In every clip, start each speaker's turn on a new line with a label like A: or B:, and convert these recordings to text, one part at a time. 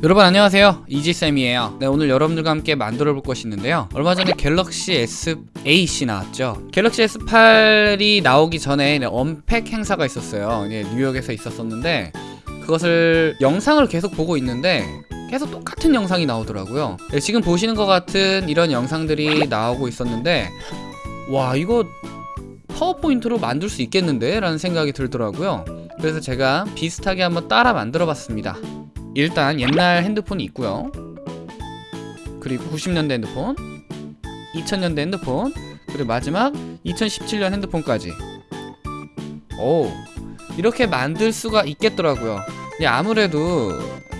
A: 여러분 안녕하세요. 이지쌤이에요. 네 오늘 여러분들과 함께 만들어 볼 것이 있는데요. 얼마 전에 갤럭시 S8이 나왔죠? 갤럭시 S8이 나오기 전에 네, 언팩 행사가 있었어요. 네, 뉴욕에서 있었었는데 그것을 영상을 계속 보고 있는데 계속 똑같은 영상이 나오더라고요. 네, 지금 보시는 것 같은 이런 영상들이 나오고 있었는데 와 이거 파워포인트로 만들 수 있겠는데? 라는 생각이 들더라고요. 그래서 제가 비슷하게 한번 따라 만들어 봤습니다 일단 옛날 핸드폰이 있고요. 그리고 90년대 핸드폰 2000년대 핸드폰 그리고 마지막 2017년 핸드폰까지. 오 이렇게 만들 수가 있겠더라고요. 근데 아무래도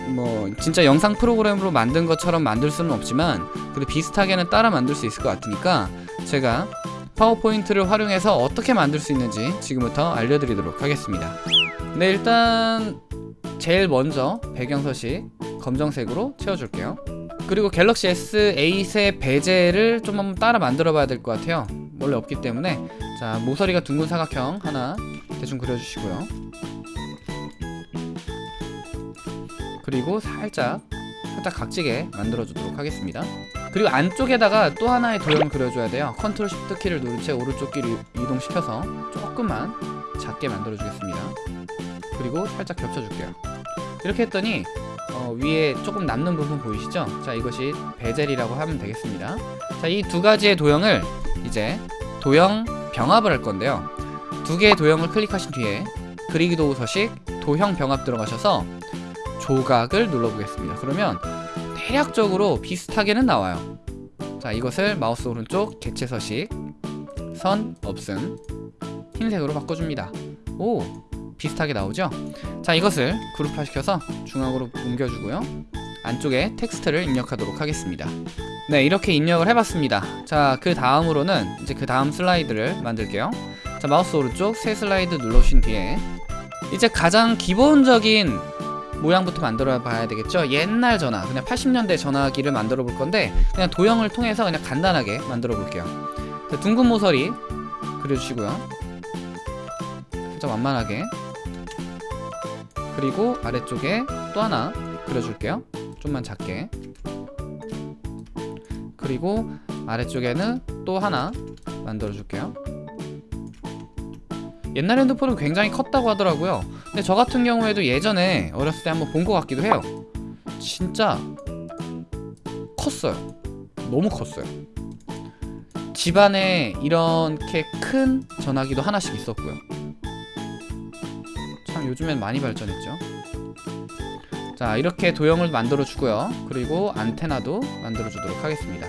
A: 뭐 진짜 영상 프로그램으로 만든 것처럼 만들 수는 없지만 그래도 비슷하게는 따라 만들 수 있을 것 같으니까 제가 파워포인트를 활용해서 어떻게 만들 수 있는지 지금부터 알려드리도록 하겠습니다. 네 일단 제일 먼저 배경서식 검정색으로 채워줄게요. 그리고 갤럭시 S8의 베젤을 좀 한번 따라 만들어 봐야 될 것 같아요. 원래 없기 때문에. 자 모서리가 둥근 사각형 하나 대충 그려주시고요. 그리고 살짝 살짝 각지게 만들어 주도록 하겠습니다. 그리고 안쪽에다가 또 하나의 도형을 그려줘야 돼요. Control Shift 키를 누른 채 오른쪽 길을 이동시켜서 조금만 작게 만들어 주겠습니다. 그리고 살짝 겹쳐 줄게요. 이렇게 했더니 어, 위에 조금 남는 부분 보이시죠? 자 이것이 베젤이라고 하면 되겠습니다. 자 이 두 가지의 도형을 이제 도형 병합을 할 건데요. 두 개의 도형을 클릭하신 뒤에 그리기 도구 서식 도형 병합 들어가셔서 조각을 눌러보겠습니다. 그러면 대략적으로 비슷하게는 나와요. 자 이것을 마우스 오른쪽 개체 서식 선 없음 흰색으로 바꿔줍니다. 오 비슷하게 나오죠? 자 이것을 그룹화 시켜서 중앙으로 옮겨주고요. 안쪽에 텍스트를 입력하도록 하겠습니다. 네 이렇게 입력을 해봤습니다. 자 그 다음으로는 이제 그 다음 슬라이드를 만들게요. 자 마우스 오른쪽 새 슬라이드 눌러주신 뒤에 이제 가장 기본적인 모양부터 만들어 봐야 되겠죠? 옛날 전화 그냥 80년대 전화기를 만들어 볼 건데 그냥 도형을 통해서 그냥 간단하게 만들어 볼게요. 자, 둥근 모서리 그려주시고요 살짝 완만하게. 그리고 아래쪽에 또 하나 그려줄게요. 좀만 작게. 그리고 아래쪽에는 또 하나 만들어 줄게요. 옛날 핸드폰은 굉장히 컸다고 하더라고요. 근데 저 같은 경우에도 예전에 어렸을 때 한번 본 것 같기도 해요. 진짜 컸어요. 너무 컸어요. 집안에 이렇게 큰 전화기도 하나씩 있었고요. 참 요즘엔 많이 발전했죠. 자 이렇게 도형을 만들어 주고요. 그리고 안테나도 만들어 주도록 하겠습니다.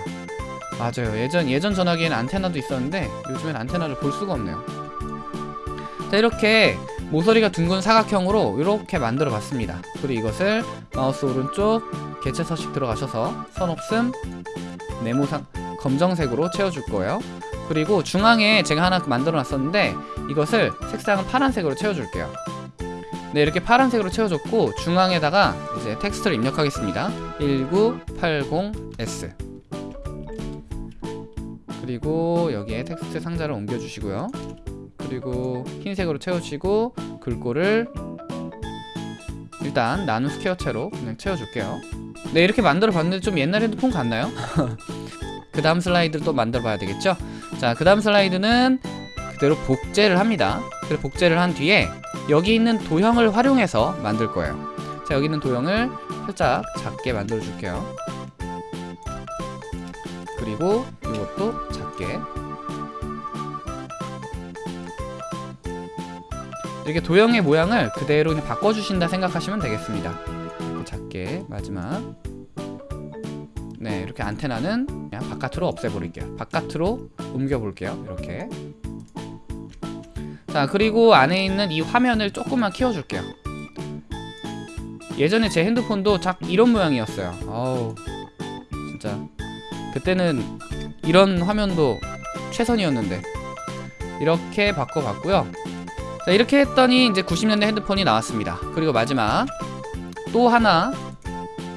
A: 맞아요. 예전 예전 전화기에는 안테나도 있었는데 요즘엔 안테나를 볼 수가 없네요. 자 이렇게 모서리가 둥근 사각형으로 이렇게 만들어 봤습니다. 그리고 이것을 마우스 오른쪽 개체 서식 들어가셔서 선 없음 네모상 검정색으로 채워줄 거예요. 그리고 중앙에 제가 하나 만들어 놨었는데 이것을 색상은 파란색으로 채워줄게요 네 이렇게 파란색으로 채워줬고 중앙에다가 이제 텍스트를 입력하겠습니다. 1980s 그리고 여기에 텍스트 상자를 옮겨주시고요. 그리고 흰색으로 채워주시고 글꼴을 일단 나눔 스퀘어체로 그냥 채워줄게요. 네 이렇게 만들어 봤는데 좀 옛날 핸드폰 같나요? 그 다음 슬라이드를 또 만들어 봐야 되겠죠? 자 그 다음 슬라이드는 그대로 복제를 합니다. 그리고 복제를 한 뒤에 여기 있는 도형을 활용해서 만들 거예요. 자 여기 있는 도형을 살짝 작게 만들어 줄게요. 그리고 이것도 작게. 이렇게 도형의 모양을 그대로 그냥 바꿔주신다 생각하시면 되겠습니다. 작게 마지막. 네 이렇게 안테나는 그냥 바깥으로 없애버릴게요. 바깥으로 옮겨볼게요. 이렇게 자 그리고 안에 있는 이 화면을 조금만 키워줄게요. 예전에 제 핸드폰도 작 이런 모양이었어요. 어우 진짜. 그때는 이런 화면도 최선이었는데. 이렇게 바꿔봤고요. 자 이렇게 했더니 이제 90년대 핸드폰이 나왔습니다. 그리고 마지막 또 하나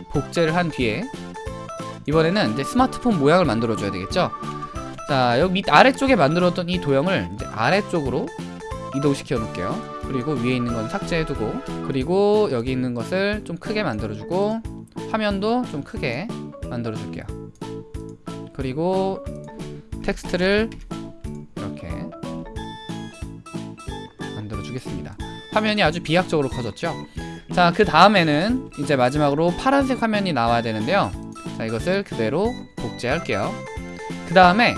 A: 복제를 한 뒤에 이번에는 이제 스마트폰 모양을 만들어 줘야 되겠죠? 자 여기 밑 아래쪽에 만들었던 이 도형을 이제 아래쪽으로 이동시켜 놓을게요. 그리고 위에 있는 건 삭제해 두고 그리고 여기 있는 것을 좀 크게 만들어 주고 화면도 좀 크게 만들어 줄게요. 그리고 텍스트를 이렇게 만들어 주겠습니다. 화면이 아주 비약적으로 커졌죠? 자 그 다음에는 이제 마지막으로 파란색 화면이 나와야 되는데요. 자 이것을 그대로 복제할게요. 그 다음에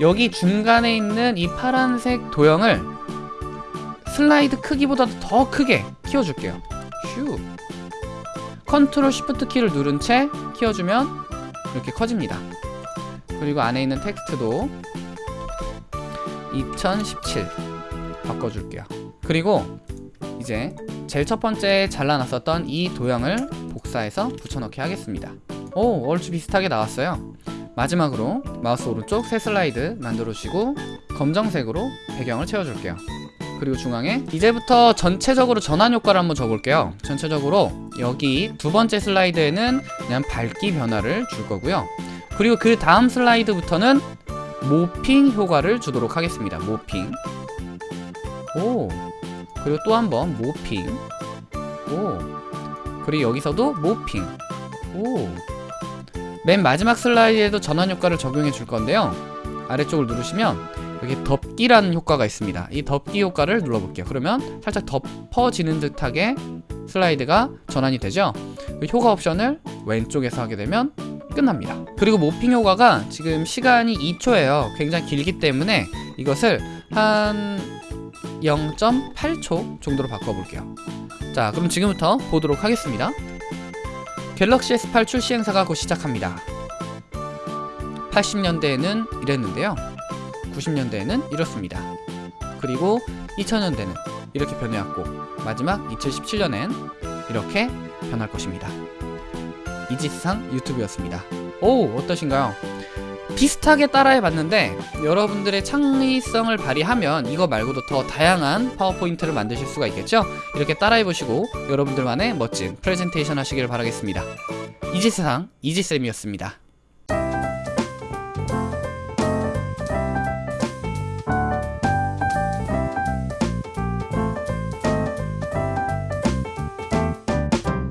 A: 여기 중간에 있는 이 파란색 도형을 슬라이드 크기보다 더 크게 키워줄게요. 슈. Control Shift 키를 누른 채 키워주면 이렇게 커집니다. 그리고 안에 있는 텍스트도 2017 바꿔줄게요. 그리고 이제 제일 첫 번째 잘라놨었던 이 도형을 복사해서 붙여넣기 하겠습니다. 오 얼추 비슷하게 나왔어요 마지막으로 마우스 오른쪽 새 슬라이드 만들어주시고 검정색으로 배경을 채워줄게요. 그리고 중앙에 이제부터 전체적으로 전환 효과를 한번 줘볼게요. 전체적으로 여기 두 번째 슬라이드에는 그냥 밝기 변화를 줄 거고요. 그리고 그 다음 슬라이드부터는 모핑 효과를 주도록 하겠습니다. 모핑. 오. 그리고 또 한 번 모핑. 오. 그리고 여기서도 모핑. 오 맨 마지막 슬라이드에도 전환 효과를 적용해 줄 건데요. 아래쪽을 누르시면 여기 덮기라는 효과가 있습니다. 이 덮기 효과를 눌러볼게요. 그러면 살짝 덮어지는 듯하게 슬라이드가 전환이 되죠? 그 효과 옵션을 왼쪽에서 하게 되면 끝납니다. 그리고 모핑 효과가 지금 시간이 2초예요. 굉장히 길기 때문에 이것을 한 0.8초 정도로 바꿔볼게요. 자 그럼 지금부터 보도록 하겠습니다 갤럭시 S8 출시 행사가 곧 시작합니다. 80년대에는 이랬는데요. 90년대에는 이렇습니다. 그리고 2000년대는 이렇게 변해왔고 마지막 2017년엔 이렇게 변할 것입니다. 이지스상 유튜브였습니다. 오 어떠신가요? 비슷하게 따라해 봤는데 여러분들의 창의성을 발휘하면 이거 말고도 더 다양한 파워포인트를 만드실 수가 있겠죠? 이렇게 따라해 보시고 여러분들만의 멋진 프레젠테이션 하시길 바라겠습니다 이지스상 이지쌤이었습니다